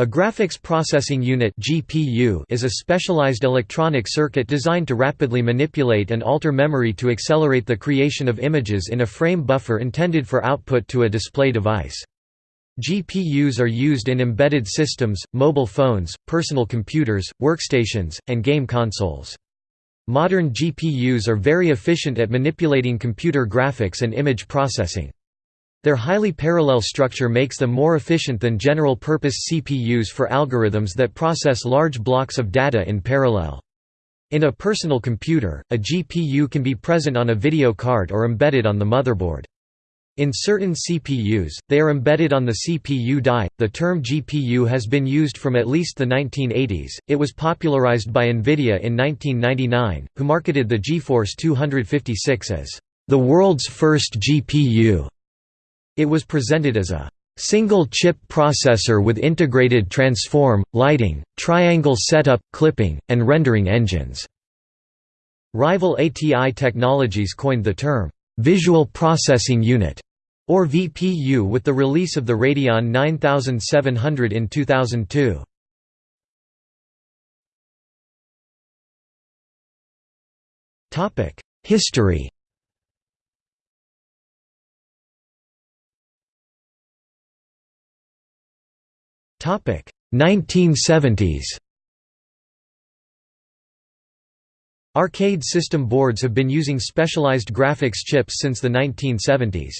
A graphics processing unit (GPU) is a specialized electronic circuit designed to rapidly manipulate and alter memory to accelerate the creation of images in a frame buffer intended for output to a display device. GPUs are used in embedded systems, mobile phones, personal computers, workstations, and game consoles. Modern GPUs are very efficient at manipulating computer graphics and image processing. Their highly parallel structure makes them more efficient than general-purpose CPUs for algorithms that process large blocks of data in parallel. In a personal computer, a GPU can be present on a video card or embedded on the motherboard. In certain CPUs, they are embedded on the CPU die. The term GPU has been used from at least the 1980s. It was popularized by Nvidia in 1999, who marketed the GeForce 256 as the world's first GPU. It was presented as a single-chip processor with integrated transform, lighting, triangle setup, clipping, and rendering engines. Rival ATI Technologies coined the term, "'Visual Processing Unit' or VPU with the release of the Radeon 9700 in 2002. History 1970s. Arcade system boards have been using specialized graphics chips since the 1970s.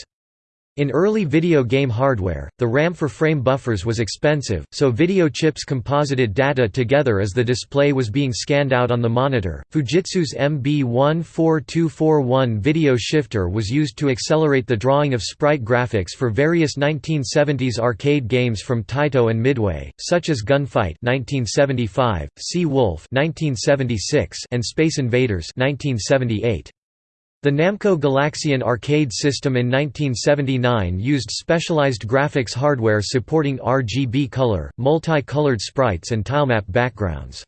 In early video game hardware, the RAM for frame buffers was expensive, so video chips composited data together as the display was being scanned out on the monitor. Fujitsu's MB14241 video shifter was used to accelerate the drawing of sprite graphics for various 1970s arcade games from Taito and Midway, such as Gunfight (1975), Sea Wolf (1976), and Space Invaders (1978). The Namco Galaxian arcade system in 1979 used specialized graphics hardware supporting RGB color, multi-colored sprites and tilemap backgrounds.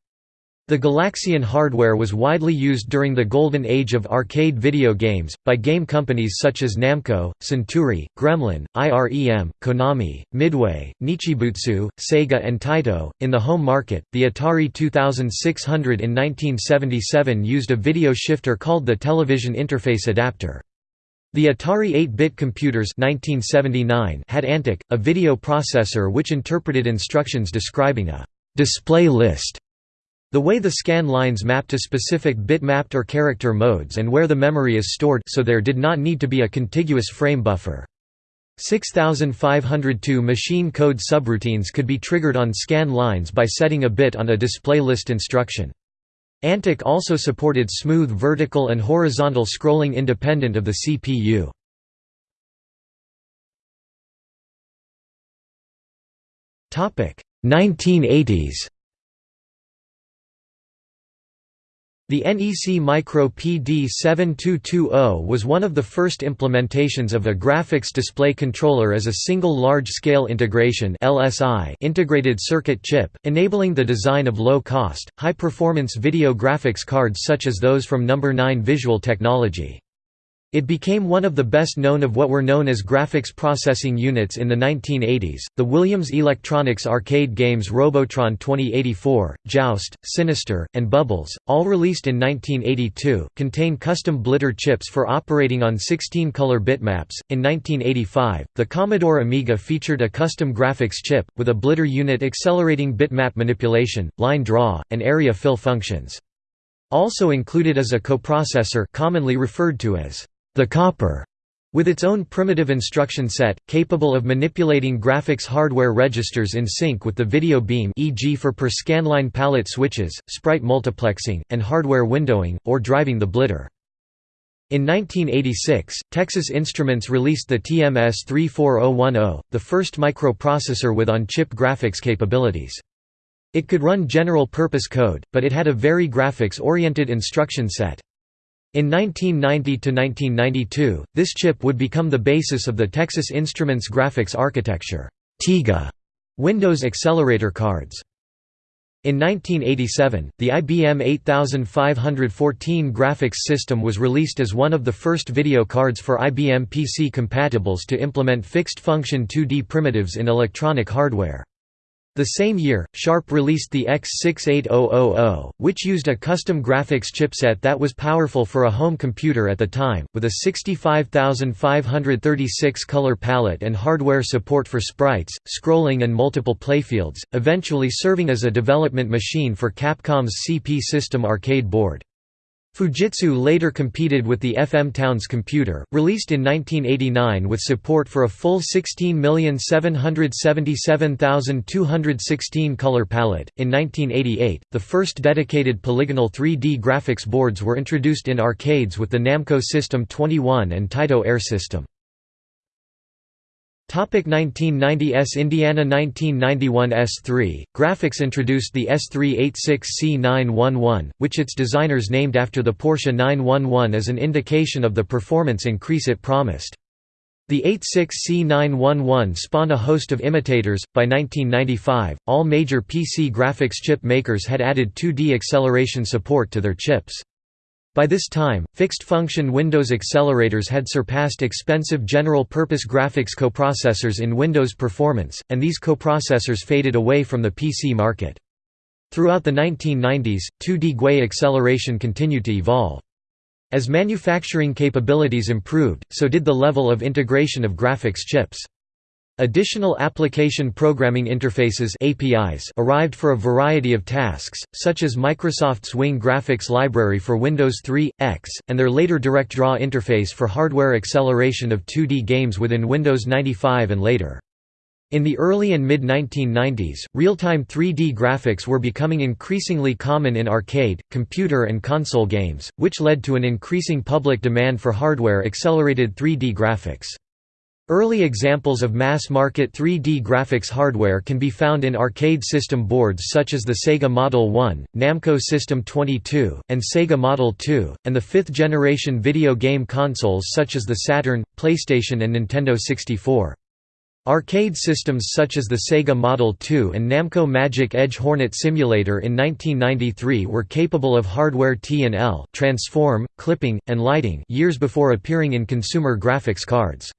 The Galaxian hardware was widely used during the golden age of arcade video games, by game companies such as Namco, Centuri, Gremlin, IREM, Konami, Midway, Nichibutsu, Sega and Taito. In the home market, the Atari 2600 in 1977 used a video shifter called the Television Interface Adapter. The Atari 8-bit computers 1979 had Antic, a video processor which interpreted instructions describing a display list the way the scan lines map to specific bitmapped or character modes and where the memory is stored so there did not need to be a contiguous frame buffer. 6502 machine code subroutines could be triggered on scan lines by setting a bit on a display list instruction. Antic also supported smooth vertical and horizontal scrolling independent of the CPU. Topic 1980s The NEC Micro PD7220 was one of the first implementations of a graphics display controller as a single large-scale integration integrated circuit chip, enabling the design of low-cost, high-performance video graphics cards such as those from No. 9 Visual Technology. It became one of the best known of what were known as graphics processing units in the 1980s. The Williams Electronics arcade games Robotron 2084, Joust, Sinistar, and Bubbles, all released in 1982, contain custom blitter chips for operating on 16 color bitmaps. In 1985, the Commodore Amiga featured a custom graphics chip, with a blitter unit accelerating bitmap manipulation, line draw, and area fill functions. Also included is a coprocessor commonly referred to as the copper, with its own primitive instruction set, capable of manipulating graphics hardware registers in sync with the video beam e.g. for per scanline palette switches, sprite multiplexing, and hardware windowing, or driving the blitter. In 1986, Texas Instruments released the TMS 34010, the first microprocessor with on-chip graphics capabilities. It could run general-purpose code, but it had a very graphics-oriented instruction set. In 1990–1992, this chip would become the basis of the Texas Instruments graphics architecture TIGA Windows accelerator cards. In 1987, the IBM 8514 graphics system was released as one of the first video cards for IBM PC compatibles to implement fixed-function 2D primitives in electronic hardware. The same year, Sharp released the X68000, which used a custom graphics chipset that was powerful for a home computer at the time, with a 65536 color palette and hardware support for sprites, scrolling and multiple playfields, eventually serving as a development machine for Capcom's CP System arcade board. Fujitsu later competed with the FM Towns computer, released in 1989 with support for a full 16777216 color palette. In 1988, the first dedicated polygonal 3D graphics boards were introduced in arcades with the Namco System 21 and Taito Air System. 1990s Indiana 1991 S3, Graphics introduced the S386C911, which its designers named after the Porsche 911 as an indication of the performance increase it promised. The 86C911 spawned a host of imitators. By 1995, all major PC graphics chip makers had added 2D acceleration support to their chips. By this time, fixed-function Windows accelerators had surpassed expensive general-purpose graphics coprocessors in Windows performance, and these coprocessors faded away from the PC market. Throughout the 1990s, 2D GUI acceleration continued to evolve. As manufacturing capabilities improved, so did the level of integration of graphics chips. Additional application programming interfaces APIs arrived for a variety of tasks, such as Microsoft's Wing graphics library for Windows 3, X, and their later DirectDraw interface for hardware acceleration of 2D games within Windows 95 and later. In the early and mid-1990s, real-time 3D graphics were becoming increasingly common in arcade, computer and console games, which led to an increasing public demand for hardware-accelerated 3D graphics. Early examples of mass-market 3D graphics hardware can be found in arcade system boards such as the Sega Model 1, Namco System 22, and Sega Model 2, and the fifth-generation video game consoles such as the Saturn, PlayStation and Nintendo 64. Arcade systems such as the Sega Model 2 and Namco Magic Edge Hornet Simulator in 1993 were capable of hardware T&L transform, clipping, and lighting years before appearing in consumer graphics cards.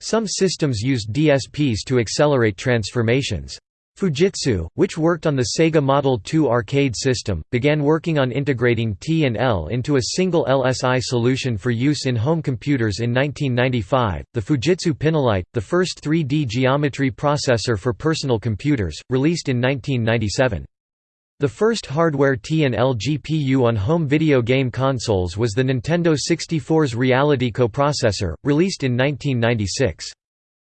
Some systems used DSPs to accelerate transformations. Fujitsu, which worked on the Sega Model 2 arcade system, began working on integrating T and L into a single LSI solution for use in home computers in 1995. The Fujitsu Pinolite, the first 3D geometry processor for personal computers, released in 1997. The first hardware T&L GPU on home video game consoles was the Nintendo 64's Reality coprocessor, released in 1996.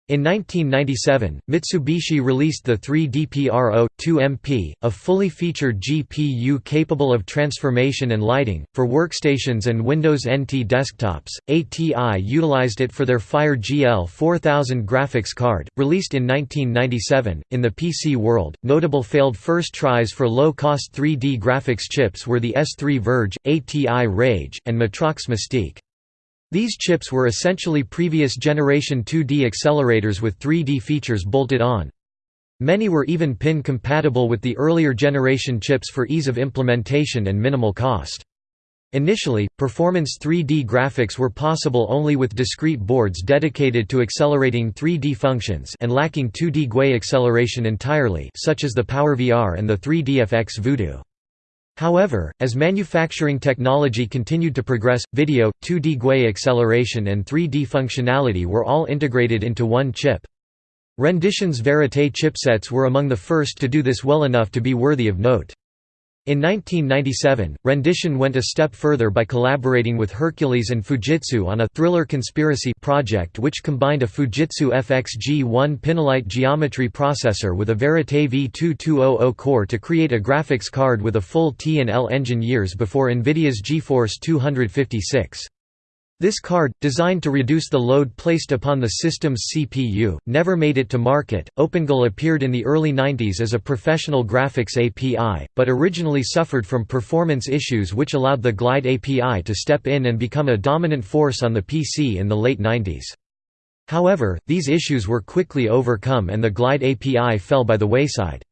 In 1997, Mitsubishi released the 3DPRO-2MP, a fully featured GPU capable of transformation and lighting, for workstations and Windows NT desktops. ATI utilized it for their Fire GL 4000 graphics card, released in 1997. In the PC world, notable failed first tries for low-cost 3D graphics chips were the S3 ViRGE, ATI Rage, and Matrox Mystique. These chips were essentially previous generation 2D accelerators with 3D features bolted on. Many were even pin compatible with the earlier generation chips for ease of implementation and minimal cost. Initially, performance 3D graphics were possible only with discrete boards dedicated to accelerating 3D functions and lacking 2D GUI acceleration entirely such as the PowerVR and the 3DFX Voodoo. However, as manufacturing technology continued to progress, video, 2D GUI acceleration and 3D functionality were all integrated into one chip. Rendition's Verite chipsets were among the first to do this well enough to be worthy of note. In 1997, Rendition went a step further by collaborating with Hercules and Fujitsu on a thriller conspiracy project which combined a Fujitsu FX-G1 Pinolite geometry processor with a Verite V2200 core to create a graphics card with a full T&L engine years before NVIDIA's GeForce 256. This card, designed to reduce the load placed upon the system's CPU, never made it to market. OpenGL appeared in the early 90s as a professional graphics API, but originally suffered from performance issues which allowed the Glide API to step in and become a dominant force on the PC in the late 90s. However, these issues were quickly overcome and the Glide API fell by the wayside.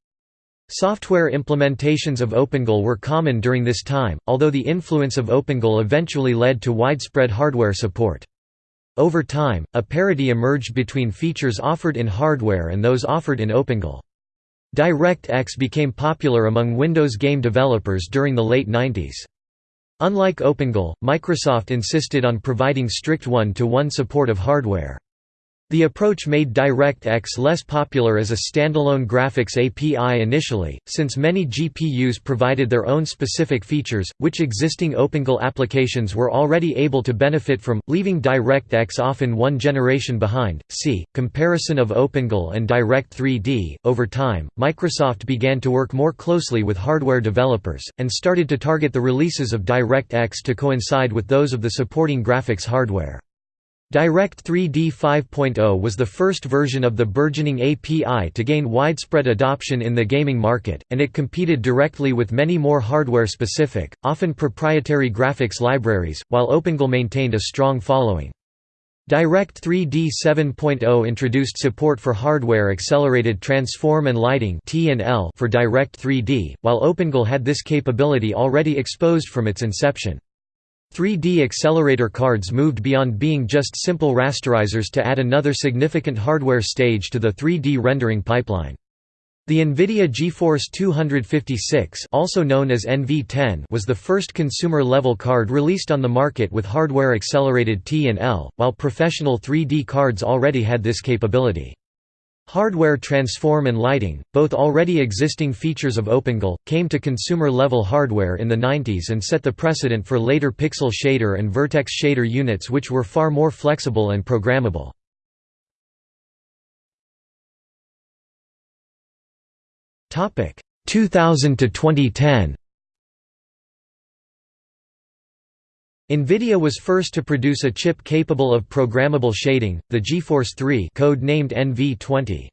Software implementations of OpenGL were common during this time, although the influence of OpenGL eventually led to widespread hardware support. Over time, a parity emerged between features offered in hardware and those offered in OpenGL. DirectX became popular among Windows game developers during the late 90s. Unlike OpenGL, Microsoft insisted on providing strict one-to-one -one support of hardware. The approach made DirectX less popular as a standalone graphics API initially, since many GPUs provided their own specific features, which existing OpenGL applications were already able to benefit from, leaving DirectX often one generation behind. See, comparison of OpenGL and Direct 3D. Over time, Microsoft began to work more closely with hardware developers, and started to target the releases of DirectX to coincide with those of the supporting graphics hardware. Direct 3D 5.0 was the first version of the burgeoning API to gain widespread adoption in the gaming market, and it competed directly with many more hardware-specific, often proprietary graphics libraries, while OpenGL maintained a strong following. Direct 3D 7.0 introduced support for hardware-accelerated transform and lighting for Direct 3D, while OpenGL had this capability already exposed from its inception. 3D accelerator cards moved beyond being just simple rasterizers to add another significant hardware stage to the 3D rendering pipeline. The NVIDIA GeForce 256 also known as NV10 was the first consumer-level card released on the market with hardware-accelerated T&L, while professional 3D cards already had this capability. Hardware transform and lighting, both already existing features of OpenGL, came to consumer-level hardware in the 90s and set the precedent for later pixel shader and vertex shader units which were far more flexible and programmable. Topic 2000 to 2010. NVIDIA was first to produce a chip capable of programmable shading, the GeForce 3 code named NV20.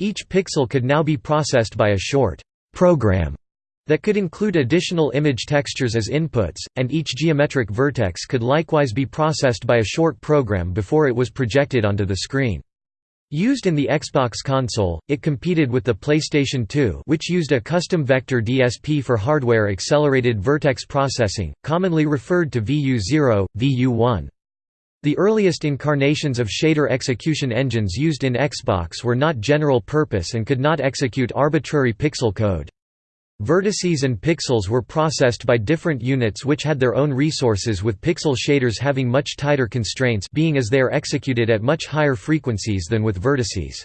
Each pixel could now be processed by a short program that could include additional image textures as inputs, and each geometric vertex could likewise be processed by a short program before it was projected onto the screen. Used in the Xbox console, it competed with the PlayStation 2 which used a custom vector DSP for hardware-accelerated vertex processing, commonly referred to VU0, VU1. The earliest incarnations of shader execution engines used in Xbox were not general purpose and could not execute arbitrary pixel code. Vertices and pixels were processed by different units which had their own resources with pixel shaders having much tighter constraints being as they are executed at much higher frequencies than with vertices.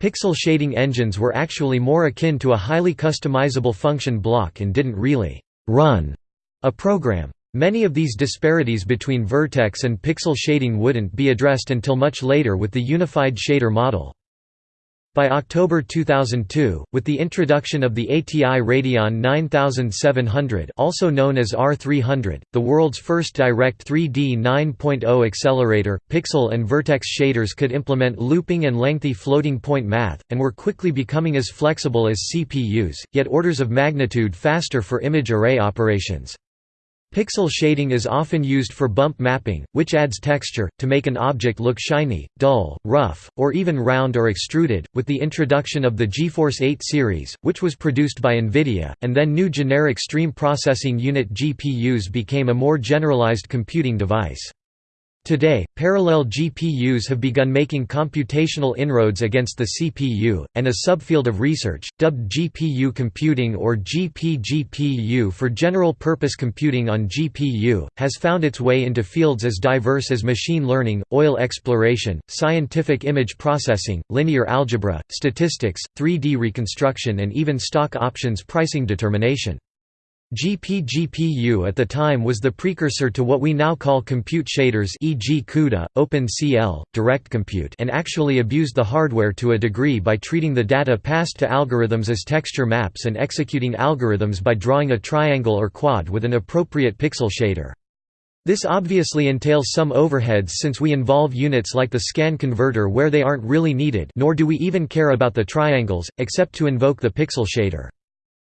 Pixel shading engines were actually more akin to a highly customizable function block and didn't really «run» a program. Many of these disparities between vertex and pixel shading wouldn't be addressed until much later with the unified shader model. By October 2002, with the introduction of the ATI Radeon 9700 also known as R300, the world's first Direct 3D 9.0 accelerator, pixel and vertex shaders could implement looping and lengthy floating point math, and were quickly becoming as flexible as CPUs, yet orders of magnitude faster for image array operations. Pixel shading is often used for bump mapping, which adds texture, to make an object look shiny, dull, rough, or even round or extruded. With the introduction of the GeForce 8 series, which was produced by NVIDIA, and then new generic stream processing unit GPUs became a more generalized computing device. Today, parallel GPUs have begun making computational inroads against the CPU, and a subfield of research, dubbed GPU computing or GPGPU for general-purpose computing on GPU, has found its way into fields as diverse as machine learning, oil exploration, scientific image processing, linear algebra, statistics, 3D reconstruction and even stock options pricing determination. GPGPU at the time was the precursor to what we now call compute shaders e.g. CUDA, OpenCL, DirectCompute and actually abused the hardware to a degree by treating the data passed to algorithms as texture maps and executing algorithms by drawing a triangle or quad with an appropriate pixel shader. This obviously entails some overheads since we involve units like the scan converter where they aren't really needed nor do we even care about the triangles, except to invoke the pixel shader.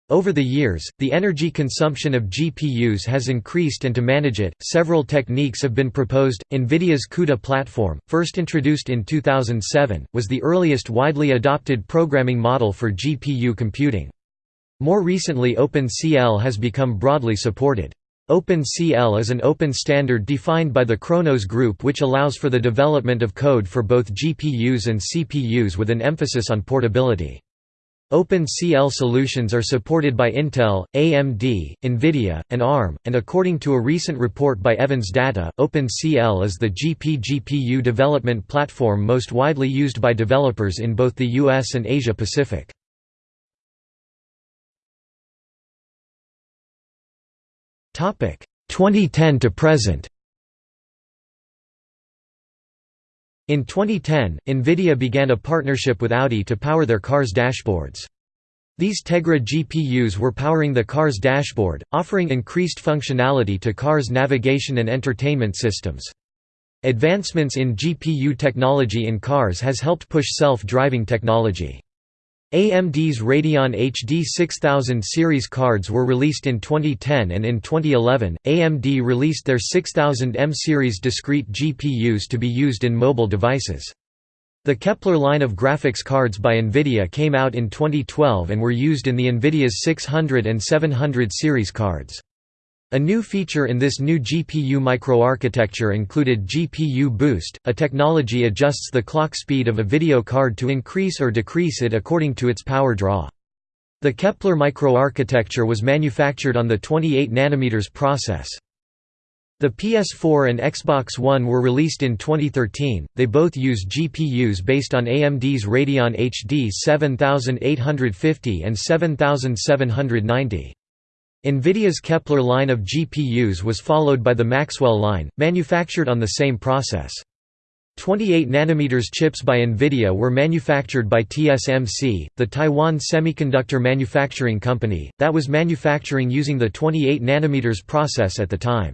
Over the years, the energy consumption of GPUs has increased and to manage it, several techniques have been proposed. NVIDIA's CUDA platform, first introduced in 2007, was the earliest widely adopted programming model for GPU computing. More recently OpenCL has become broadly supported. OpenCL is an open standard defined by the Khronos Group which allows for the development of code for both GPUs and CPUs with an emphasis on portability. OpenCL solutions are supported by Intel, AMD, NVIDIA, and ARM, and according to a recent report by Evans Data, OpenCL is the GP-GPU development platform most widely used by developers in both the US and Asia Pacific. Topic 2010 to present. In 2010, NVIDIA began a partnership with Audi to power their car's dashboards. These Tegra GPUs were powering the car's dashboard, offering increased functionality to cars' navigation and entertainment systems. Advancements in GPU technology in cars has helped push self-driving technology. AMD's Radeon HD 6000 series cards were released in 2010 and in 2011, AMD released their 6000M series discrete GPUs to be used in mobile devices. The Kepler line of graphics cards by NVIDIA came out in 2012 and were used in the NVIDIA's 600 and 700 series cards. A new feature in this new GPU microarchitecture included GPU Boost, a technology adjusts the clock speed of a video card to increase or decrease it according to its power draw. The Kepler microarchitecture was manufactured on the 28 nm process. The PS4 and Xbox One were released in 2013, they both use GPUs based on AMD's Radeon HD 7850 and 7790. NVIDIA's Kepler line of GPUs was followed by the Maxwell line, manufactured on the same process. 28 nm chips by NVIDIA were manufactured by TSMC, the Taiwan Semiconductor Manufacturing Company, that was manufacturing using the 28 nm process at the time.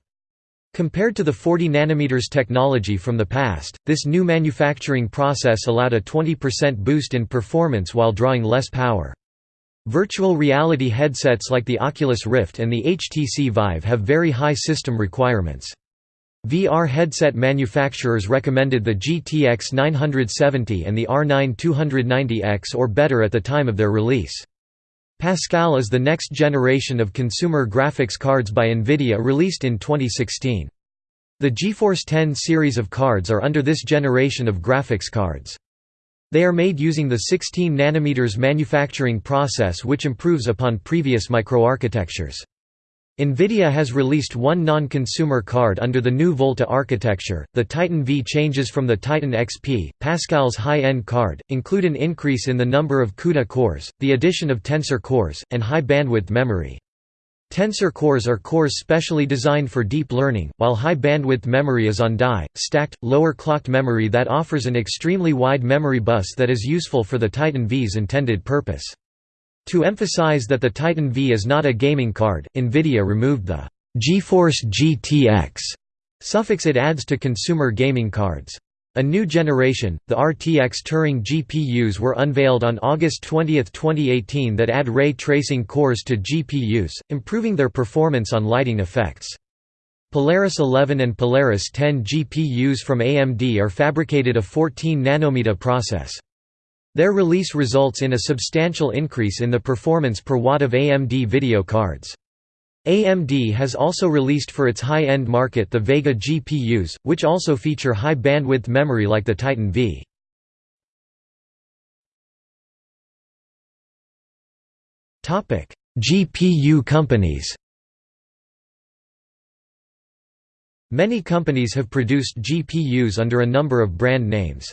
Compared to the 40 nm technology from the past, this new manufacturing process allowed a 20% boost in performance while drawing less power. Virtual reality headsets like the Oculus Rift and the HTC Vive have very high system requirements. VR headset manufacturers recommended the GTX 970 and the R9 290X or better at the time of their release. Pascal is the next generation of consumer graphics cards by NVIDIA released in 2016. The GeForce 10 series of cards are under this generation of graphics cards. They are made using the 16 nm manufacturing process which improves upon previous microarchitectures. NVIDIA has released one non-consumer card under the new Volta architecture. The Titan V changes from the Titan XP, Pascal's high-end card, include an increase in the number of CUDA cores, the addition of tensor cores, and high bandwidth memory. Tensor cores are cores specially designed for deep learning, while high-bandwidth memory is on die, stacked, lower-clocked memory that offers an extremely wide memory bus that is useful for the Titan V's intended purpose. To emphasize that the Titan V is not a gaming card, NVIDIA removed the GeForce GTX suffix it adds to consumer gaming cards. A new generation, the RTX Turing GPUs were unveiled on August 20, 2018 that add ray tracing cores to GPUs, improving their performance on lighting effects. Polaris 11 and Polaris 10 GPUs from AMD are fabricated a 14 nanometer process. Their release results in a substantial increase in the performance per watt of AMD video cards. AMD has also released for its high-end market the Vega GPUs, which also feature high bandwidth memory like the Titan V. GPU companies Many companies have produced GPUs under a number of brand names.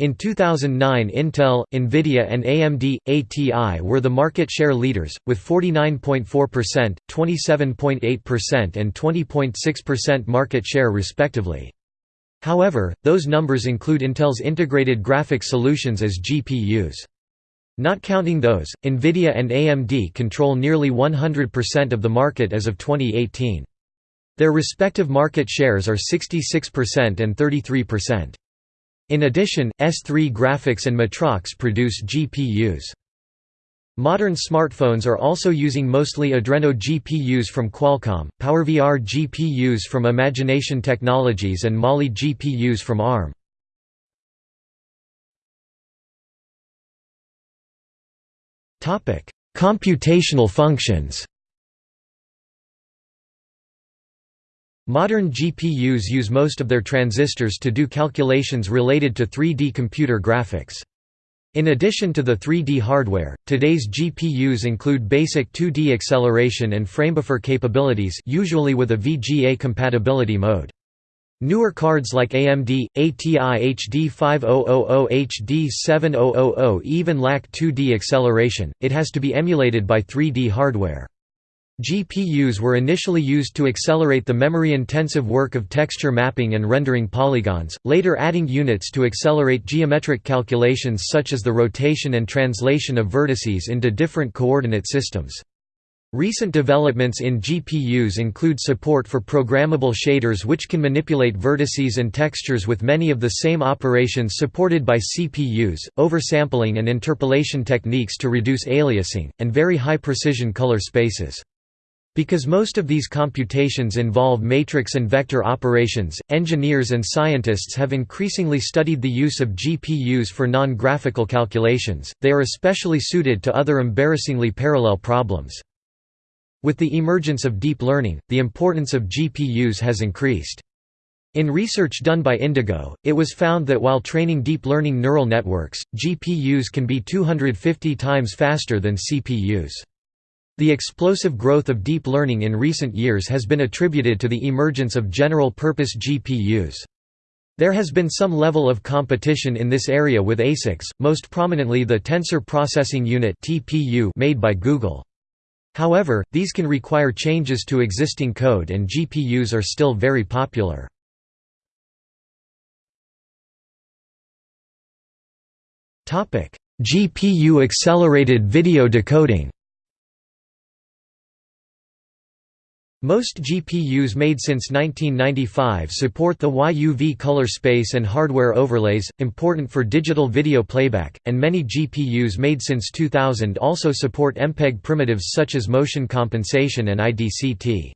In 2009 Intel, Nvidia and AMD, ATI were the market share leaders, with 49.4%, 27.8% and 20.6% market share respectively. However, those numbers include Intel's integrated graphics solutions as GPUs. Not counting those, Nvidia and AMD control nearly 100% of the market as of 2018. Their respective market shares are 66% and 33%. In addition, S3 Graphics and Matrox produce GPUs. Modern smartphones are also using mostly Adreno GPUs from Qualcomm, PowerVR GPUs from Imagination Technologies and Mali GPUs from ARM. Computational functions Modern GPUs use most of their transistors to do calculations related to 3D computer graphics. In addition to the 3D hardware, today's GPUs include basic 2D acceleration and framebuffer capabilities usually with a VGA compatibility mode. Newer cards like AMD, ATI HD5000 HD7000 even lack 2D acceleration, it has to be emulated by 3D hardware. GPUs were initially used to accelerate the memory-intensive work of texture mapping and rendering polygons, later adding units to accelerate geometric calculations such as the rotation and translation of vertices into different coordinate systems. Recent developments in GPUs include support for programmable shaders which can manipulate vertices and textures with many of the same operations supported by CPUs, oversampling and interpolation techniques to reduce aliasing, and very high-precision color spaces. Because most of these computations involve matrix and vector operations, engineers and scientists have increasingly studied the use of GPUs for non-graphical calculations, they are especially suited to other embarrassingly parallel problems. With the emergence of deep learning, the importance of GPUs has increased. In research done by Indigo, it was found that while training deep learning neural networks, GPUs can be 250 times faster than CPUs. The explosive growth of deep learning in recent years has been attributed to the emergence of general-purpose GPUs. There has been some level of competition in this area with ASICs, most prominently the Tensor Processing Unit made by Google. However, these can require changes to existing code and GPUs are still very popular. GPU accelerated video decoding Most GPUs made since 1995 support the YUV color space and hardware overlays, important for digital video playback, and many GPUs made since 2000 also support MPEG primitives such as motion compensation and IDCT.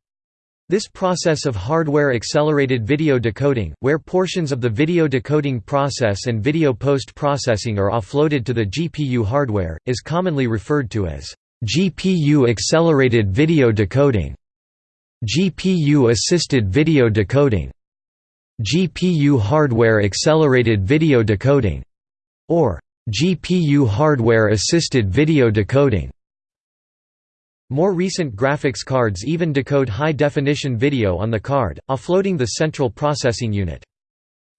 This process of hardware-accelerated video decoding, where portions of the video decoding process and video post-processing are offloaded to the GPU hardware, is commonly referred to as GPU-accelerated video decoding. GPU-assisted video decoding, GPU hardware accelerated video decoding, or GPU hardware assisted video decoding. More recent graphics cards even decode high-definition video on the card, offloading the central processing unit.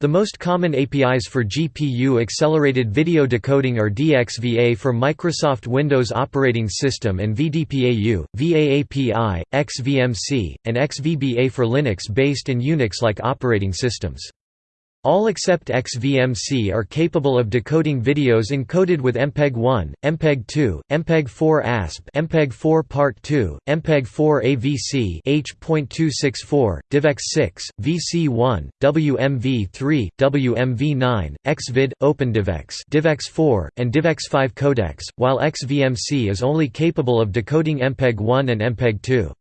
The most common APIs for GPU-accelerated video decoding are DXVA for Microsoft Windows operating system and VDPAU, VAAPI, XVMC, and XVBA for Linux-based and Unix-like operating systems. All except XVMC are capable of decoding videos encoded with MPEG-1, MPEG-2, MPEG-4 ASP, MPEG-4 Part 2, MPEG-4 AVC H.264, DivX6, VC1, WMV3, WMV9, XVID, OpenDivX, DivX4, and DivX5 codecs, while XVMC is only capable of decoding MPEG-1 and MPEG-2.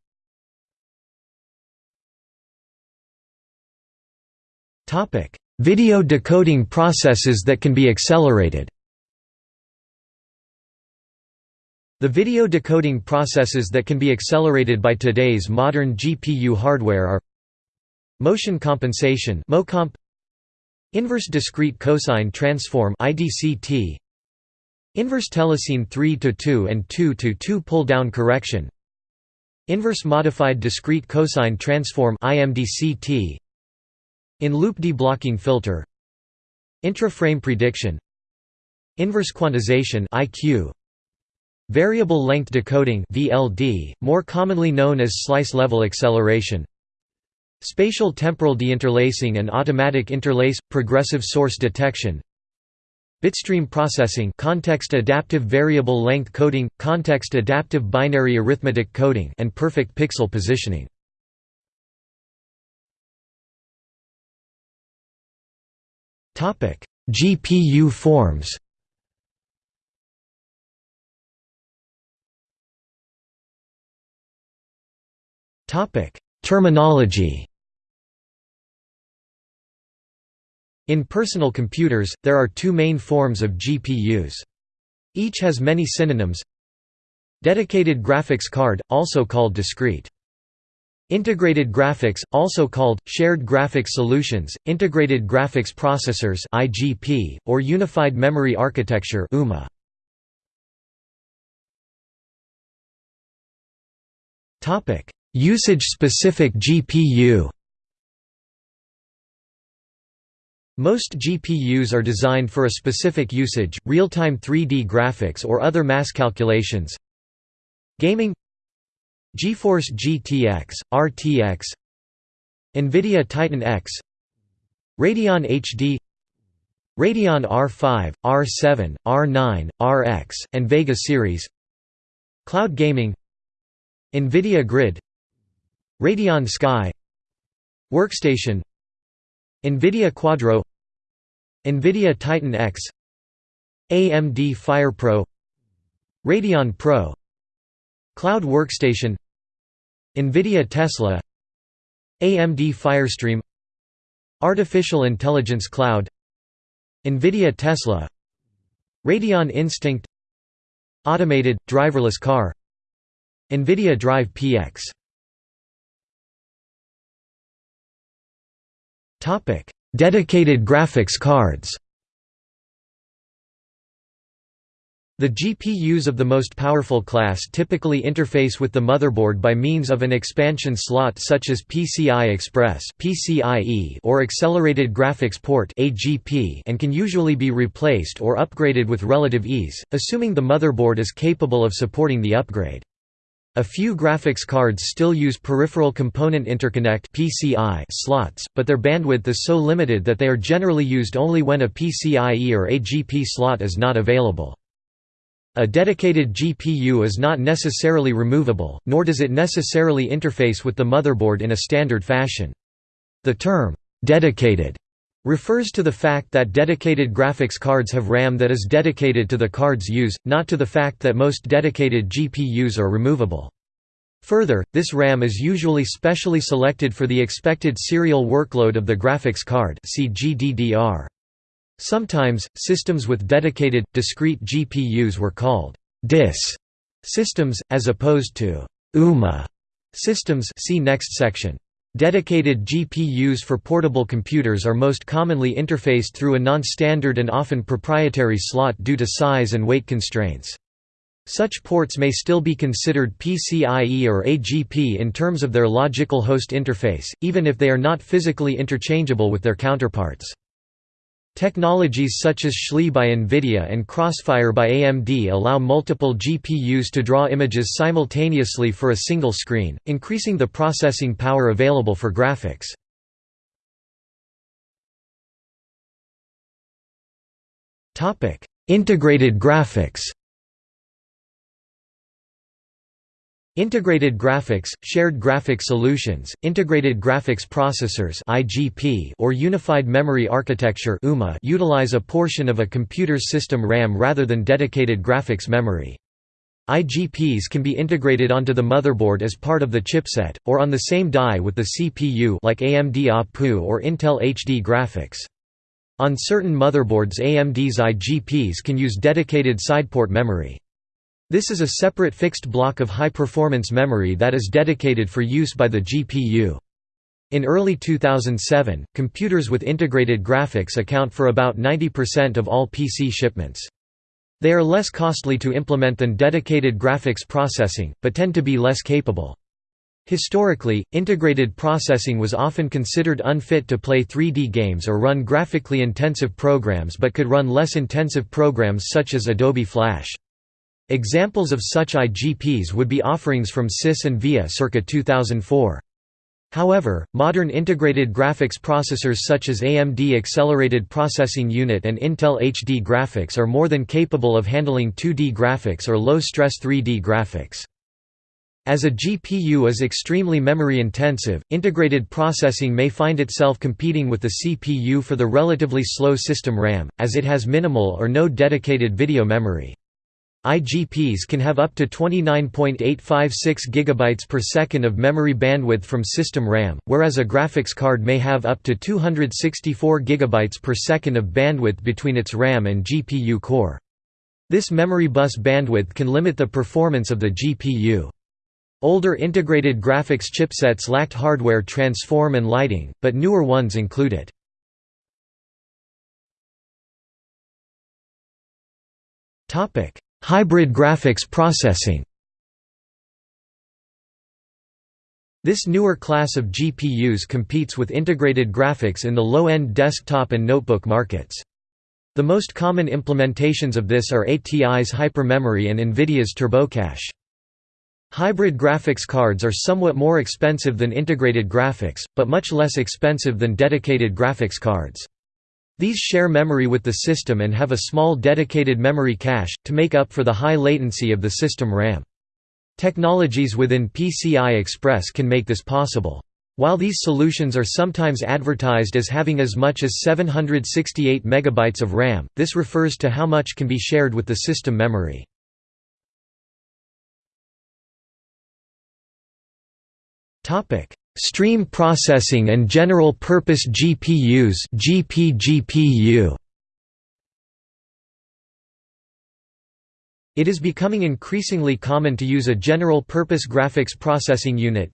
Topic Video decoding processes that can be accelerated. The video decoding processes that can be accelerated by today's modern GPU hardware are Motion compensation MoComp Inverse discrete cosine transform IDCT Inverse telecine 3 to 2 and 2 to 2 pull down correction Inverse modified discrete cosine transform IMDCT in-loop deblocking filter Intra-frame prediction Inverse quantization IQ Variable length decoding VLD, more commonly known as slice-level acceleration Spatial temporal deinterlacing and automatic interlace – progressive source detection Bitstream processing context adaptive variable length coding, context adaptive binary arithmetic coding and perfect pixel positioning GPU forms. Terminology. In personal computers, there are two main forms of GPUs. Each has many synonyms. Dedicated graphics card, also called discrete Integrated graphics, also called, shared graphics solutions, integrated graphics processors IGP, or unified memory architecture UMA. Usage-specific GPU Most GPUs are designed for a specific usage, real-time 3D graphics or other mass calculations Gaming GeForce GTX, RTX NVIDIA Titan X Radeon HD Radeon R5, R7, R9, RX, and Vega series Cloud gaming NVIDIA Grid Radeon Sky Workstation NVIDIA Quadro NVIDIA Titan X AMD FirePro Radeon Pro Cloud Workstation NVIDIA Tesla AMD Firestream Artificial Intelligence Cloud NVIDIA Tesla Radeon Instinct Automated, driverless car NVIDIA Drive PX Dedicated graphics cards The GPUs of the most powerful class typically interface with the motherboard by means of an expansion slot such as PCI Express or Accelerated Graphics Port and can usually be replaced or upgraded with relative ease, assuming the motherboard is capable of supporting the upgrade. A few graphics cards still use Peripheral Component Interconnect slots, but their bandwidth is so limited that they are generally used only when a PCIe or AGP slot is not available. A dedicated GPU is not necessarily removable, nor does it necessarily interface with the motherboard in a standard fashion. The term, "'dedicated' refers to the fact that dedicated graphics cards have RAM that is dedicated to the card's use, not to the fact that most dedicated GPUs are removable. Further, this RAM is usually specially selected for the expected serial workload of the graphics card see GDDR. Sometimes, systems with dedicated, discrete GPUs were called DIS systems, as opposed to UMA systems see next section. Dedicated GPUs for portable computers are most commonly interfaced through a non-standard and often proprietary slot due to size and weight constraints. Such ports may still be considered PCIe or AGP in terms of their logical host interface, even if they are not physically interchangeable with their counterparts. Technologies such as SLI by NVIDIA and Crossfire by AMD allow multiple GPUs to draw images simultaneously for a single screen, increasing the processing power available for graphics. Integrated graphics Integrated graphics, shared graphic solutions, integrated graphics processors (IGP) or unified memory architecture (UMA) utilize a portion of a computer's system RAM rather than dedicated graphics memory. IGPs can be integrated onto the motherboard as part of the chipset, or on the same die with the CPU like AMD APU or Intel HD graphics. On certain motherboards AMD's IGPs can use dedicated sideport memory. This is a separate fixed block of high-performance memory that is dedicated for use by the GPU. In early 2007, computers with integrated graphics account for about 90% of all PC shipments. They are less costly to implement than dedicated graphics processing, but tend to be less capable. Historically, integrated processing was often considered unfit to play 3D games or run graphically intensive programs but could run less intensive programs such as Adobe Flash. Examples of such IGPs would be offerings from SIS and VIA circa 2004. However, modern integrated graphics processors such as AMD Accelerated Processing Unit and Intel HD graphics are more than capable of handling 2D graphics or low-stress 3D graphics. As a GPU is extremely memory-intensive, integrated processing may find itself competing with the CPU for the relatively slow system RAM, as it has minimal or no dedicated video memory. IGPs can have up to 29.856 GB per second of memory bandwidth from system RAM, whereas a graphics card may have up to 264 GB per second of bandwidth between its RAM and GPU core. This memory bus bandwidth can limit the performance of the GPU. Older integrated graphics chipsets lacked hardware transform and lighting, but newer ones include it. Hybrid graphics processing This newer class of GPUs competes with integrated graphics in the low-end desktop and notebook markets. The most common implementations of this are ATI's hypermemory and NVIDIA's TurboCache. Hybrid graphics cards are somewhat more expensive than integrated graphics, but much less expensive than dedicated graphics cards. These share memory with the system and have a small dedicated memory cache, to make up for the high latency of the system RAM. Technologies within PCI Express can make this possible. While these solutions are sometimes advertised as having as much as 768 MB of RAM, this refers to how much can be shared with the system memory. Stream processing and general-purpose GPUs GPGPU. It is becoming increasingly common to use a General-Purpose Graphics Processing Unit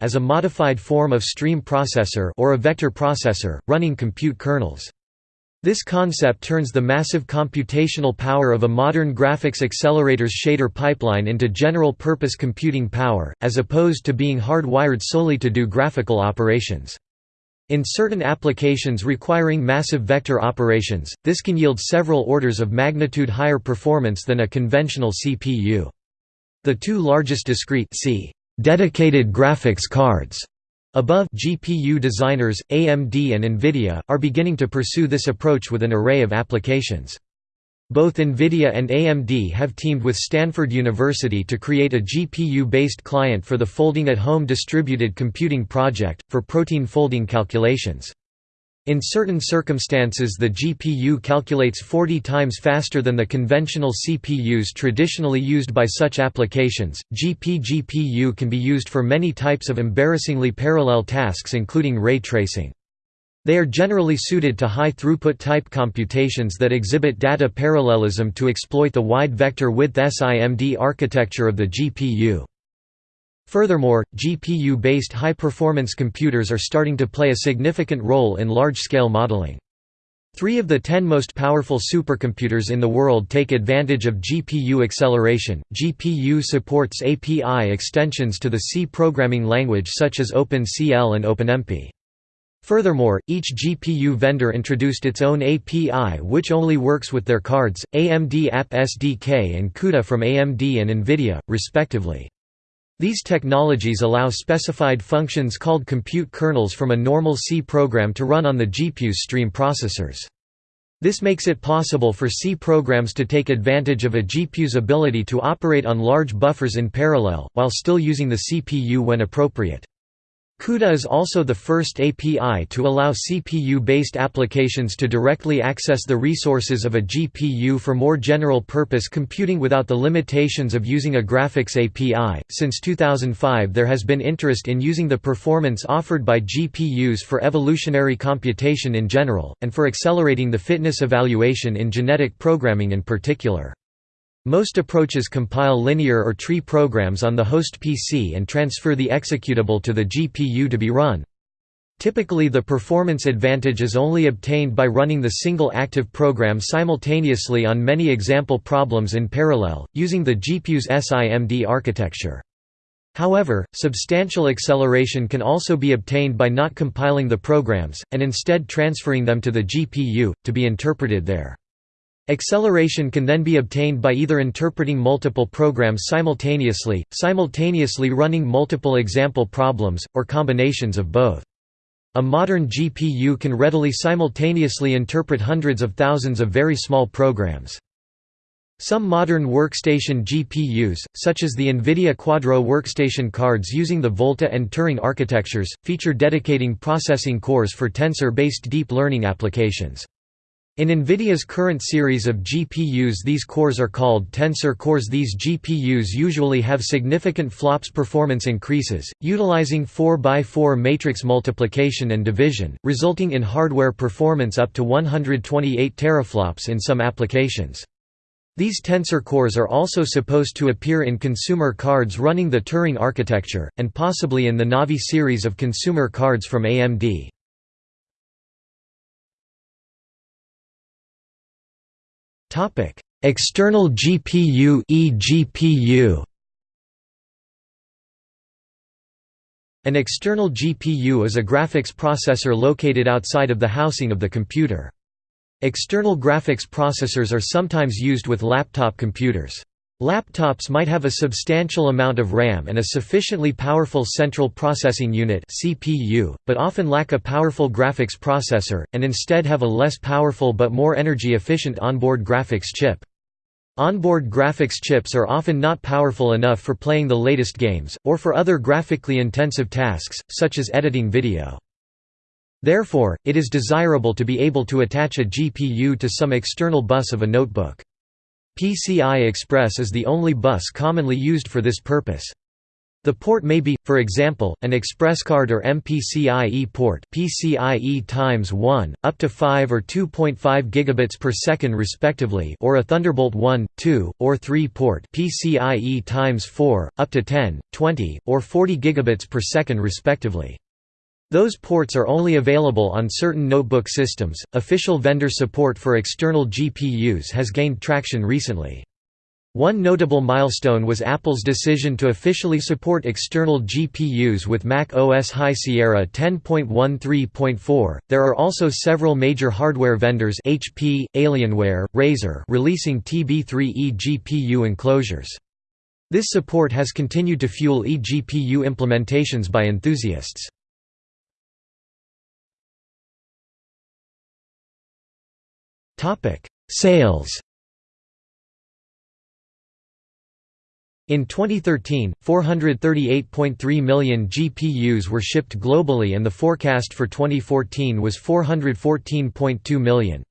as a modified form of stream processor or a vector processor, running compute kernels. This concept turns the massive computational power of a modern graphics accelerator's shader pipeline into general-purpose computing power, as opposed to being hardwired solely to do graphical operations. In certain applications requiring massive vector operations, this can yield several orders of magnitude higher performance than a conventional CPU. The two largest discrete C dedicated graphics cards above GPU designers, AMD and NVIDIA, are beginning to pursue this approach with an array of applications. Both NVIDIA and AMD have teamed with Stanford University to create a GPU-based client for the Folding at Home Distributed Computing Project, for protein folding calculations. In certain circumstances the GPU calculates 40 times faster than the conventional CPUs traditionally used by such applications. GPGPU can be used for many types of embarrassingly parallel tasks including ray tracing. They are generally suited to high-throughput type computations that exhibit data parallelism to exploit the wide vector width SIMD architecture of the GPU. Furthermore, GPU-based high-performance computers are starting to play a significant role in large-scale modeling. Three of the ten most powerful supercomputers in the world take advantage of GPU acceleration. GPU supports API extensions to the C programming language such as OpenCL and OpenMP. Furthermore, each GPU vendor introduced its own API which only works with their cards, AMD App SDK and CUDA from AMD and NVIDIA, respectively. These technologies allow specified functions called compute kernels from a normal C program to run on the GPU's stream processors. This makes it possible for C programs to take advantage of a GPU's ability to operate on large buffers in parallel, while still using the CPU when appropriate. CUDA is also the first API to allow CPU-based applications to directly access the resources of a GPU for more general-purpose computing without the limitations of using a graphics API. Since 2005, there has been interest in using the performance offered by GPUs for evolutionary computation in general, and for accelerating the fitness evaluation in genetic programming in particular. Most approaches compile linear or tree programs on the host PC and transfer the executable to the GPU to be run. Typically the performance advantage is only obtained by running the single active program simultaneously on many example problems in parallel, using the GPU's SIMD architecture. However, substantial acceleration can also be obtained by not compiling the programs, and instead transferring them to the GPU, to be interpreted there. Acceleration can then be obtained by either interpreting multiple programs simultaneously, simultaneously running multiple example problems, or combinations of both. A modern GPU can readily simultaneously interpret hundreds of thousands of very small programs. Some modern workstation GPUs, such as the NVIDIA Quadro workstation cards using the Volta and Turing architectures, feature dedicating processing cores for tensor-based deep learning applications. In NVIDIA's current series of GPUs these cores are called tensor cores These GPUs usually have significant flops performance increases, utilizing 4x4 matrix multiplication and division, resulting in hardware performance up to 128 teraflops in some applications. These tensor cores are also supposed to appear in consumer cards running the Turing architecture, and possibly in the Navi series of consumer cards from AMD. External GPU eGPU An external GPU is a graphics processor located outside of the housing of the computer. External graphics processors are sometimes used with laptop computers. Laptops might have a substantial amount of RAM and a sufficiently powerful central processing unit (CPU), but often lack a powerful graphics processor and instead have a less powerful but more energy efficient onboard graphics chip. Onboard graphics chips are often not powerful enough for playing the latest games or for other graphically intensive tasks such as editing video. Therefore, it is desirable to be able to attach a GPU to some external bus of a notebook. PCI Express is the only bus commonly used for this purpose. The port may be, for example, an ExpressCard or MPCIe port PCIe times 1, up to 5 or 2.5 gigabits per second respectively or a Thunderbolt 1, 2, or 3 port PCIe times 4, up to 10, 20, or 40 gigabits per second respectively. Those ports are only available on certain notebook systems. Official vendor support for external GPUs has gained traction recently. One notable milestone was Apple's decision to officially support external GPUs with Mac OS High Sierra 10.13.4. There are also several major hardware vendors HP, Alienware, Razer releasing TB3 eGPU enclosures. This support has continued to fuel eGPU implementations by enthusiasts. Sales In 2013, 438.3 million GPUs were shipped globally and the forecast for 2014 was 414.2 million.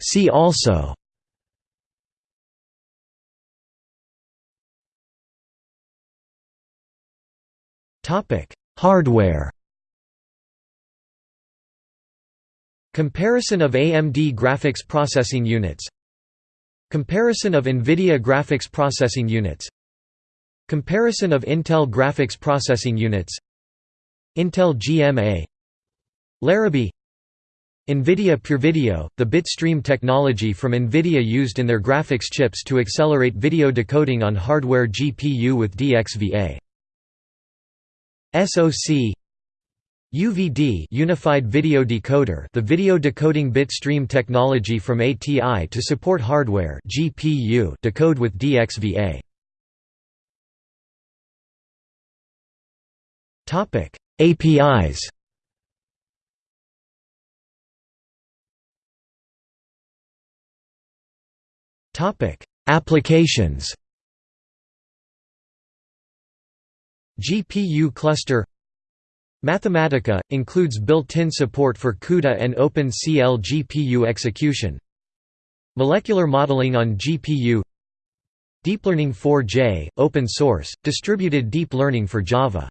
See also Topic Hardware. Comparison of AMD graphics processing units. Comparison of NVIDIA graphics processing units. Comparison of Intel graphics processing units. Intel GMA Larrabee NVIDIA PureVideo, the bitstream technology from NVIDIA used in their graphics chips to accelerate video decoding on hardware GPU with DXVA SoC UVD Unified Video Decoder the video decoding bit stream technology from ATI to support hardware GPU decode with DXVA Topic APIs Topic Applications GPU cluster. Mathematica – includes built-in support for CUDA and OpenCL GPU execution. Molecular modeling on GPU DeepLearning 4J – open source, distributed deep learning for Java